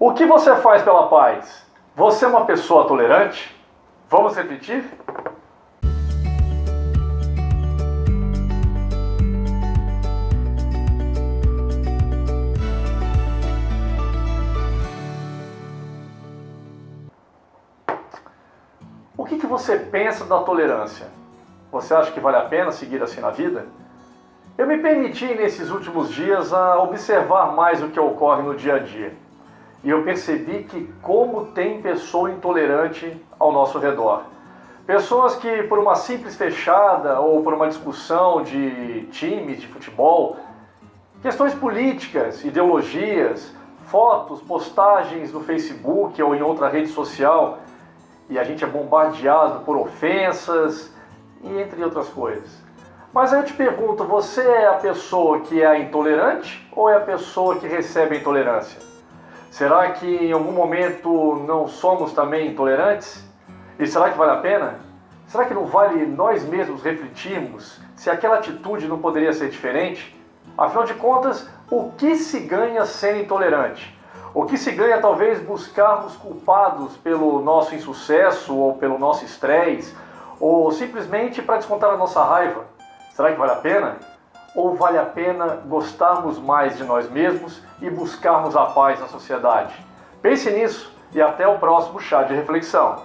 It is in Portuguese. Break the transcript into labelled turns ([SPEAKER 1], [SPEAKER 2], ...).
[SPEAKER 1] O que você faz pela paz? Você é uma pessoa tolerante? Vamos repetir? O que, que você pensa da tolerância? Você acha que vale a pena seguir assim na vida? Eu me permiti nesses últimos dias a observar mais o que ocorre no dia a dia. E eu percebi que como tem pessoa intolerante ao nosso redor. Pessoas que por uma simples fechada ou por uma discussão de times de futebol, questões políticas, ideologias, fotos, postagens no Facebook ou em outra rede social, e a gente é bombardeado por ofensas e entre outras coisas. Mas eu te pergunto, você é a pessoa que é intolerante ou é a pessoa que recebe a intolerância? Será que em algum momento não somos também intolerantes? E será que vale a pena? Será que não vale nós mesmos refletirmos se aquela atitude não poderia ser diferente? Afinal de contas, o que se ganha sendo intolerante? O que se ganha talvez buscarmos culpados pelo nosso insucesso ou pelo nosso estresse, ou simplesmente para descontar a nossa raiva? Será que vale a pena? Ou vale a pena gostarmos mais de nós mesmos e buscarmos a paz na sociedade? Pense nisso e até o próximo chá de reflexão.